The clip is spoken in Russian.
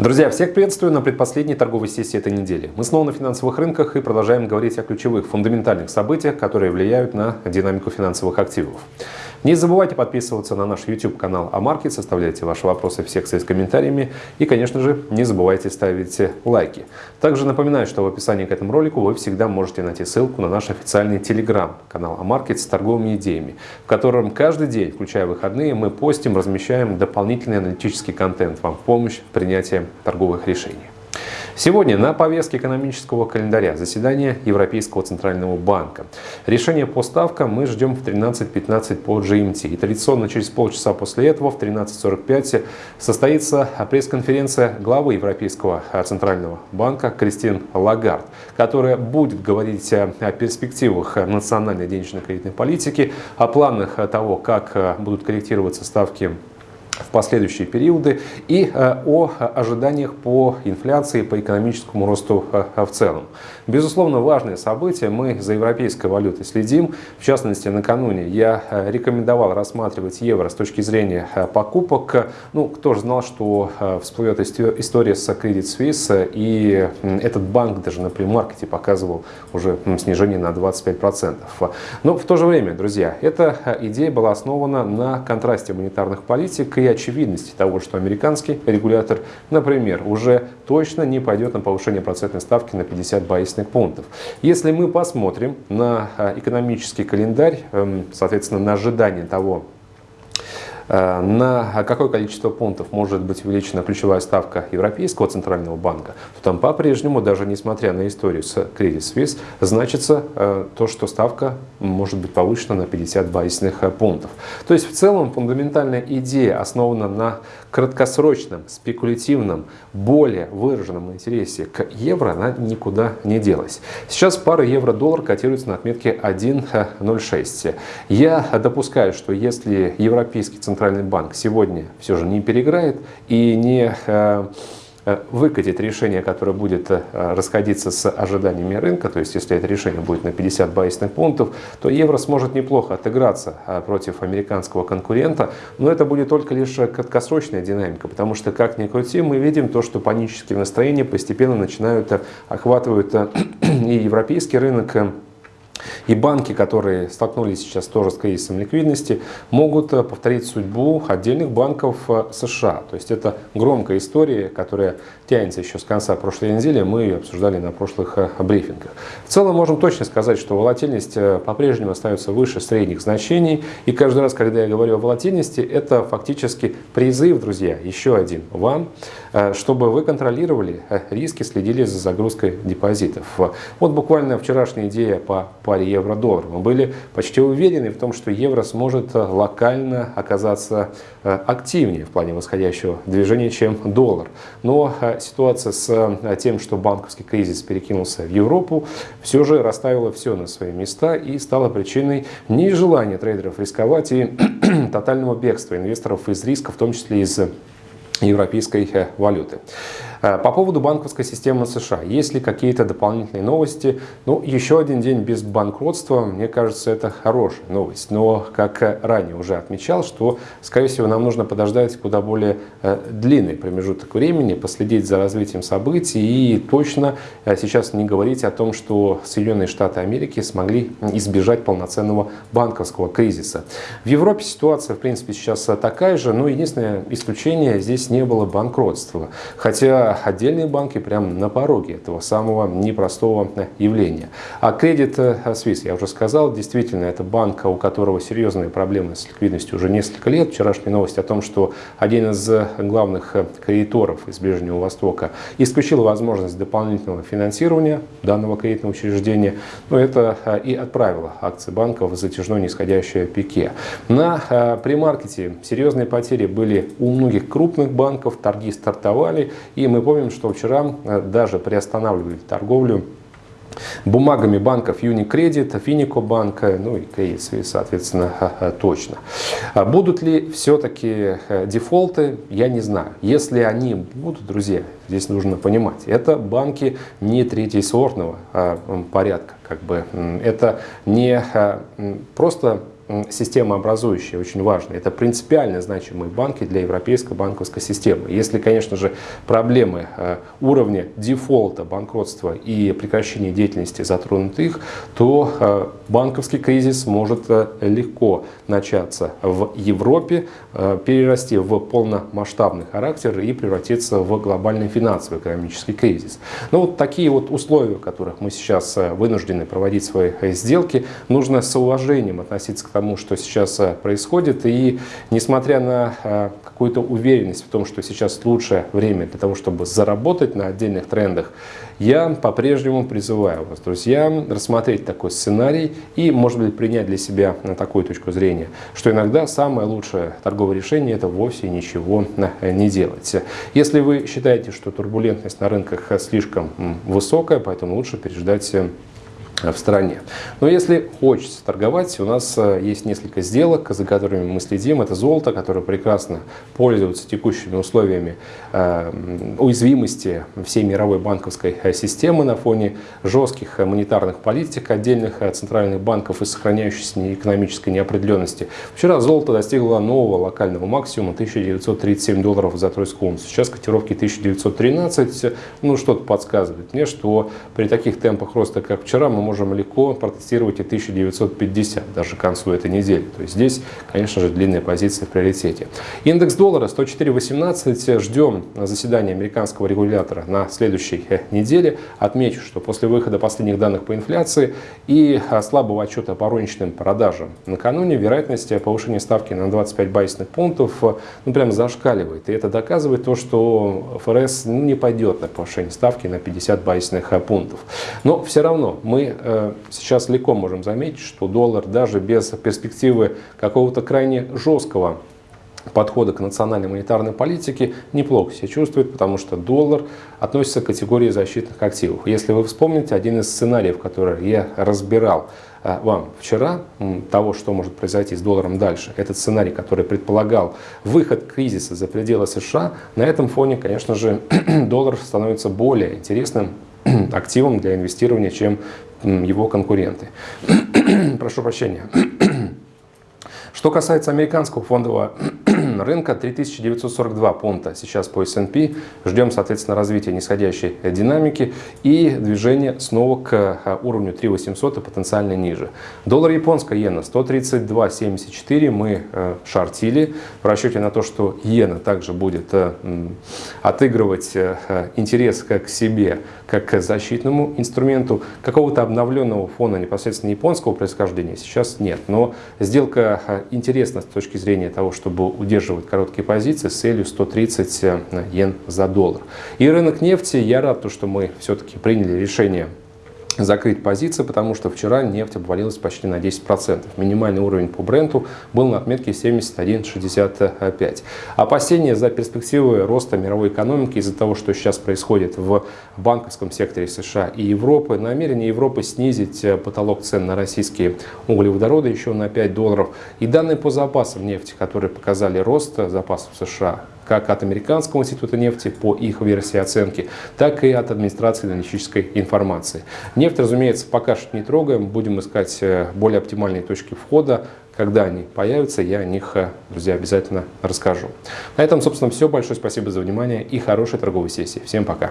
Друзья, всех приветствую на предпоследней торговой сессии этой недели. Мы снова на финансовых рынках и продолжаем говорить о ключевых фундаментальных событиях, которые влияют на динамику финансовых активов. Не забывайте подписываться на наш YouTube-канал Амаркет, составляйте ваши вопросы в секции с комментариями и, конечно же, не забывайте ставить лайки. Также напоминаю, что в описании к этому ролику вы всегда можете найти ссылку на наш официальный Telegram-канал Амаркет с торговыми идеями, в котором каждый день, включая выходные, мы постим, размещаем дополнительный аналитический контент вам в помощь в принятии торговых решений. Сегодня на повестке экономического календаря заседание Европейского Центрального банка. Решение по ставкам мы ждем в 13.15 по GMT. И традиционно через полчаса после этого в 13.45 состоится пресс-конференция главы Европейского Центрального банка Кристин Лагард, которая будет говорить о перспективах национальной денежно-кредитной политики, о планах того, как будут корректироваться ставки в последующие периоды и э, о ожиданиях по инфляции, по экономическому росту э, в целом. Безусловно, важное событие. Мы за европейской валютой следим. В частности, накануне я э, рекомендовал рассматривать евро с точки зрения покупок. Ну, кто же знал, что всплывет история с Credit Suisse, и этот банк даже на премаркете показывал уже снижение на 25%. Но в то же время, друзья, эта идея была основана на контрасте монетарных политик и очевидности того, что американский регулятор, например, уже точно не пойдет на повышение процентной ставки на 50 базисных пунктов. Если мы посмотрим на а, экономический календарь, эм, соответственно, на ожидание того, на какое количество пунктов может быть увеличена ключевая ставка Европейского центрального банка, то там по-прежнему, даже несмотря на историю с Credit Suisse, значится э, то, что ставка может быть повышена на 50 базисных э, пунктов. То есть в целом фундаментальная идея основана на краткосрочном, спекулятивном, более выраженном интересе к евро, она никуда не делась. Сейчас пара евро-доллар котируется на отметке 1.06. Я допускаю, что если Европейский центральный центральный банк сегодня все же не переиграет и не э, э, выкатит решение, которое будет э, расходиться с ожиданиями рынка, то есть если это решение будет на 50 базисных пунктов, то евро сможет неплохо отыграться против американского конкурента, но это будет только лишь краткосрочная динамика, потому что, как ни крути, мы видим то, что панические настроения постепенно начинают охватывать и европейский рынок, и банки, которые столкнулись сейчас тоже с кризисом ликвидности, могут э, повторить судьбу отдельных банков э, США. То есть это громкая история, которая тянется еще с конца прошлой недели. Мы ее обсуждали на прошлых э, брифингах. В целом можем точно сказать, что волатильность по-прежнему остается выше средних значений. И каждый раз, когда я говорю о волатильности, это фактически призыв, друзья, еще один вам, чтобы вы контролировали риски, следили за загрузкой депозитов. Вот буквально вчерашняя идея по паре евро-доллар. Мы были почти уверены в том, что евро сможет э, локально оказаться э, активнее в плане восходящего движения, чем доллар. Но э, ситуация с тем, что банковский кризис перекинулся в Европу, все же расставила все на свои места и стала причиной нежелания трейдеров рисковать и тотального бегства инвесторов из риска, в том числе из европейской валюты. Э, по поводу банковской системы США, есть ли какие-то дополнительные новости? Ну, еще один день без банкротства, мне кажется, это хорошая новость. Но, как ранее уже отмечал, что, скорее всего, нам нужно подождать куда более э, длинный промежуток времени, последить за развитием событий и точно э, сейчас не говорить о том, что Соединенные Штаты Америки смогли избежать полноценного банковского кризиса. В Европе ситуация, в принципе, сейчас такая же, но единственное исключение здесь не было банкротства. Хотя отдельные банки прямо на пороге этого самого непростого явления. А Credit Suisse, я уже сказал, действительно, это банк, у которого серьезные проблемы с ликвидностью уже несколько лет. Вчерашняя новость о том, что один из главных кредиторов из Ближнего Востока исключил возможность дополнительного финансирования данного кредитного учреждения, но это и отправило акции банка в затяжное нисходящее пике. На э, премаркете серьезные потери были у многих крупных банков, торги стартовали, и мы помним, что вчера э, даже приостанавливали торговлю бумагами банков Unicredit, Финико банка, ну и Credit соответственно, точно. А будут ли все-таки э, дефолты, я не знаю. Если они будут, друзья, здесь нужно понимать, это банки не третьесортного а, порядка. Как бы. Это не а, просто системообразующие, очень важные. Это принципиально значимые банки для европейской банковской системы. Если, конечно же, проблемы э, уровня дефолта, банкротства и прекращения деятельности затронут их, то э, банковский кризис может э, легко начаться в Европе, перерасти в полномасштабный характер и превратиться в глобальный финансово-экономический кризис. Ну вот такие вот условия, в которых мы сейчас вынуждены проводить свои сделки, нужно с уважением относиться к тому, что сейчас происходит. И несмотря на какую-то уверенность в том, что сейчас лучшее время для того, чтобы заработать на отдельных трендах, я по-прежнему призываю вас, друзья, рассмотреть такой сценарий и, может быть, принять для себя на такую точку зрения, что иногда самое лучшее торговое решение – это вовсе ничего не делать. Если вы считаете, что турбулентность на рынках слишком высокая, поэтому лучше переждать в стране. Но если хочется торговать, у нас э, есть несколько сделок, за которыми мы следим. Это золото, которое прекрасно пользуется текущими условиями э, уязвимости всей мировой банковской э, системы на фоне жестких монетарных политик отдельных центральных банков и сохраняющейся экономической неопределенности. Вчера золото достигло нового локального максимума 1937 долларов за тройскую унцию. Сейчас котировки 1913. Ну, что-то подсказывает мне, что при таких темпах роста, как вчера, мы можем легко протестировать и 1950, даже к концу этой недели. То есть здесь, конечно же, длинная позиция в приоритете. Индекс доллара 104.18. Ждем заседания американского регулятора на следующей э, неделе. Отмечу, что после выхода последних данных по инфляции и а, слабого отчета по розничным продажам накануне вероятность повышения ставки на 25 базисных пунктов э, ну, прямо зашкаливает. И это доказывает то, что ФРС ну, не пойдет на повышение ставки на 50 базисных э, пунктов. Но все равно мы Э, сейчас легко можем заметить, что доллар даже без перспективы какого-то крайне жесткого подхода к национальной монетарной политике неплохо себя чувствует, потому что доллар относится к категории защитных активов. Если вы вспомните один из сценариев, который я разбирал э, вам вчера, того, что может произойти с долларом дальше, этот сценарий, который предполагал выход кризиса за пределы США, на этом фоне, конечно же, доллар становится более интересным активом для инвестирования, чем его конкуренты. Прошу прощения. Что касается американского фондового рынка, 3942 пункта сейчас по S&P. Ждем, соответственно, развития нисходящей динамики и движения снова к а, уровню 3800 и потенциально ниже. Доллар японская иена 132.74 мы э, шортили в расчете на то, что иена также будет э, отыгрывать э, интерес как к себе, как к защитному инструменту. Какого-то обновленного фона непосредственно японского происхождения сейчас нет. Но сделка интересно с точки зрения того, чтобы удерживать короткие позиции с целью 130 э, йен за доллар. И рынок нефти, я рад, что мы все-таки приняли решение закрыть позиции, потому что вчера нефть обвалилась почти на 10%. Минимальный уровень по бренду был на отметке 71,65. Опасения за перспективы роста мировой экономики из-за того, что сейчас происходит в банковском секторе США и Европы, намерение Европы снизить э, потолок цен на российские углеводороды еще на 5 долларов. И данные по запасам нефти, которые показали рост запасов США как от Американского института нефти по их версии оценки, так и от администрации аналитической информации. Нефть, разумеется, пока что не трогаем, будем искать э, более оптимальные точки входа. Когда они появятся, я о них, э, друзья, обязательно расскажу. На этом, собственно, все. Большое спасибо за внимание и хорошей торговой сессии. Всем пока!